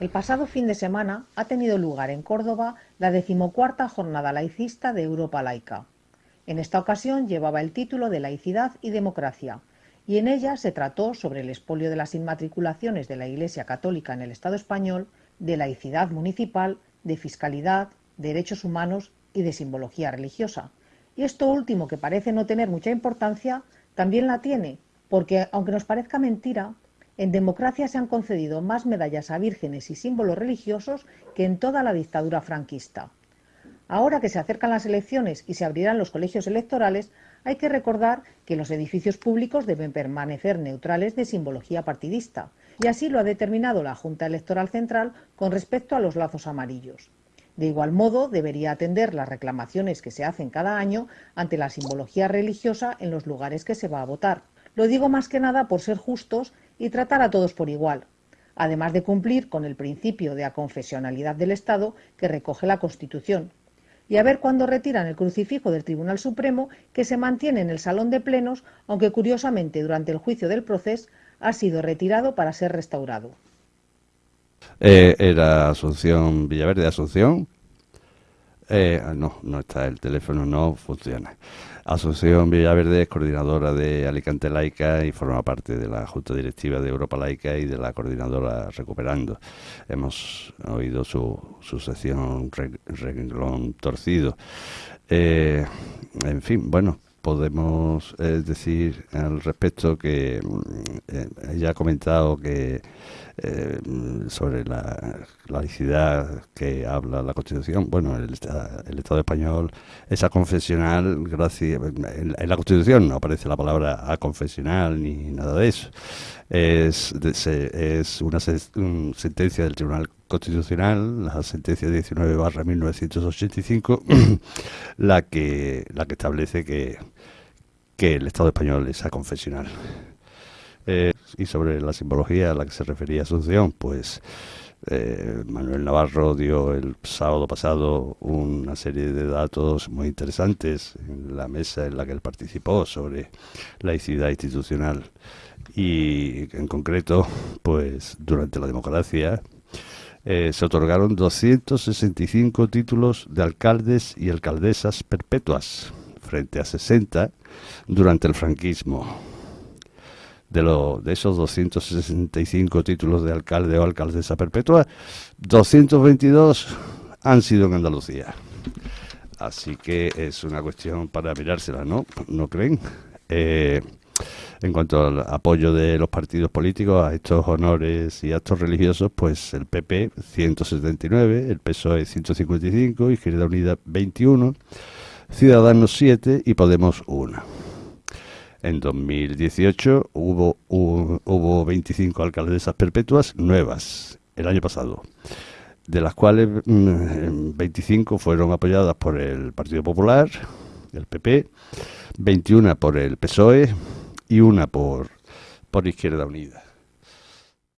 El pasado fin de semana ha tenido lugar en Córdoba la decimocuarta jornada laicista de Europa Laica. En esta ocasión llevaba el título de Laicidad y Democracia, y en ella se trató sobre el expolio de las inmatriculaciones de la Iglesia Católica en el Estado español, de laicidad municipal, de fiscalidad, derechos humanos y de simbología religiosa. Y esto último, que parece no tener mucha importancia, también la tiene, porque aunque nos parezca mentira, en democracia se han concedido más medallas a vírgenes y símbolos religiosos que en toda la dictadura franquista. Ahora que se acercan las elecciones y se abrirán los colegios electorales, hay que recordar que los edificios públicos deben permanecer neutrales de simbología partidista, y así lo ha determinado la Junta Electoral Central con respecto a los lazos amarillos. De igual modo, debería atender las reclamaciones que se hacen cada año ante la simbología religiosa en los lugares que se va a votar. Lo digo más que nada por ser justos y tratar a todos por igual, además de cumplir con el principio de aconfesionalidad del Estado que recoge la Constitución. Y a ver cuándo retiran el crucifijo del Tribunal Supremo que se mantiene en el Salón de Plenos, aunque curiosamente durante el juicio del proceso ha sido retirado para ser restaurado. Eh, era Asunción Villaverde, Asunción. Eh, no, no está, el teléfono no funciona. Asunción Villaverde es coordinadora de Alicante Laica y forma parte de la Junta Directiva de Europa Laica y de la coordinadora Recuperando. Hemos oído su, su sección renglón torcido. Eh, en fin, bueno, podemos decir al respecto que eh, ella ha comentado que eh, sobre la laicidad que habla la Constitución, bueno, el, Estado español es aconfesional, gracias, en, la Constitución no aparece la palabra aconfesional ni nada de eso. Es, es una sentencia del Tribunal Constitucional, la sentencia 19 barra 1985, la que, la que establece que, que el Estado español es aconfesional. Eh, y sobre la simbología a la que se refería Asunción, pues eh, Manuel Navarro dio el sábado pasado una serie de datos muy interesantes en la mesa en la que él participó sobre laicidad institucional y en concreto, pues durante la democracia eh, se otorgaron 265 títulos de alcaldes y alcaldesas perpetuas frente a 60 durante el franquismo de, lo, de esos 265 títulos de alcalde o alcaldesa perpetua, 222 han sido en Andalucía. Así que es una cuestión para mirársela, ¿no? ¿No creen? Eh, en cuanto al apoyo de los partidos políticos a estos honores y actos religiosos, pues el PP 179, el PSOE 155, Izquierda Unida 21, Ciudadanos 7 y Podemos 1. En 2018 hubo, hubo, 25 alcaldesas perpetuas nuevas el año pasado, de las cuales 25 mm, fueron apoyadas por el Partido Popular, el PP, 21 por el PSOE y una por, por Izquierda Unida.